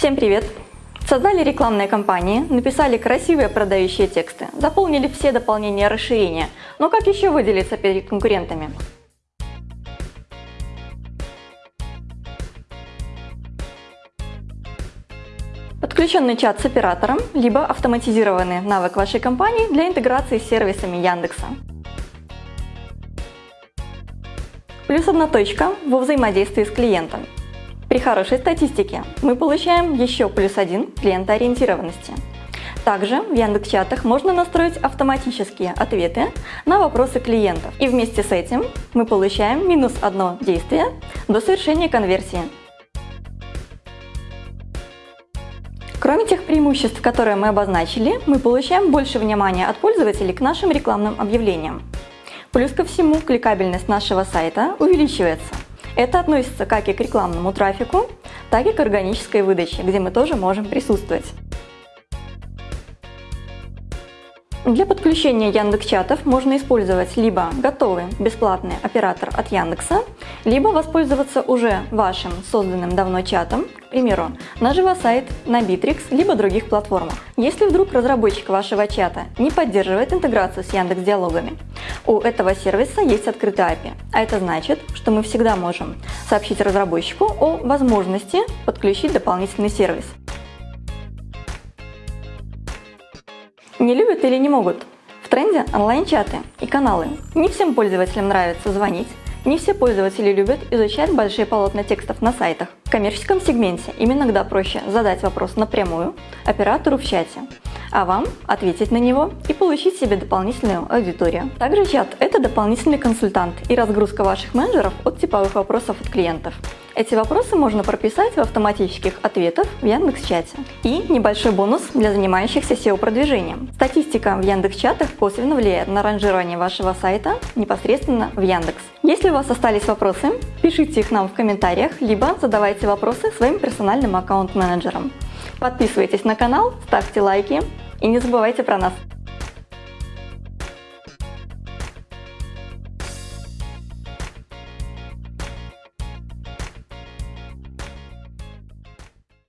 Всем привет! Создали рекламные кампании, написали красивые продающие тексты, заполнили все дополнения расширения, но как еще выделиться перед конкурентами? Подключенный чат с оператором, либо автоматизированный навык вашей компании для интеграции с сервисами Яндекса. Плюс одна точка во взаимодействии с клиентом. При хорошей статистике мы получаем еще плюс один клиентоориентированности. Также в Яндекс.Чатах можно настроить автоматические ответы на вопросы клиентов. И вместе с этим мы получаем минус одно действие до совершения конверсии. Кроме тех преимуществ, которые мы обозначили, мы получаем больше внимания от пользователей к нашим рекламным объявлениям. Плюс ко всему, кликабельность нашего сайта увеличивается. Это относится как и к рекламному трафику, так и к органической выдаче, где мы тоже можем присутствовать. Для подключения Яндекс.Чатов можно использовать либо готовый бесплатный оператор от Яндекса, либо воспользоваться уже вашим созданным давно чатом, к примеру, на Живосайт, на Bittrex, либо других платформах. Если вдруг разработчик вашего чата не поддерживает интеграцию с Яндекс Диалогами, у этого сервиса есть открытый API, а это значит, что мы всегда можем сообщить разработчику о возможности подключить дополнительный сервис. Не любят или не могут? В тренде онлайн-чаты и каналы. Не всем пользователям нравится звонить, не все пользователи любят изучать большие полотна текстов на сайтах. В коммерческом сегменте им иногда проще задать вопрос напрямую оператору в чате, а вам ответить на него и получить себе дополнительную аудиторию. Также чат – это дополнительный консультант и разгрузка ваших менеджеров от типовых вопросов от клиентов. Эти вопросы можно прописать в автоматических ответах в Яндекс.Чате. И небольшой бонус для занимающихся SEO-продвижением. Статистика в Яндекс.Чатах косвенно влияет на ранжирование вашего сайта непосредственно в Яндекс. Если у вас остались вопросы, пишите их нам в комментариях, либо задавайте вопросы своим персональным аккаунт-менеджерам. Подписывайтесь на канал, ставьте лайки и не забывайте про нас.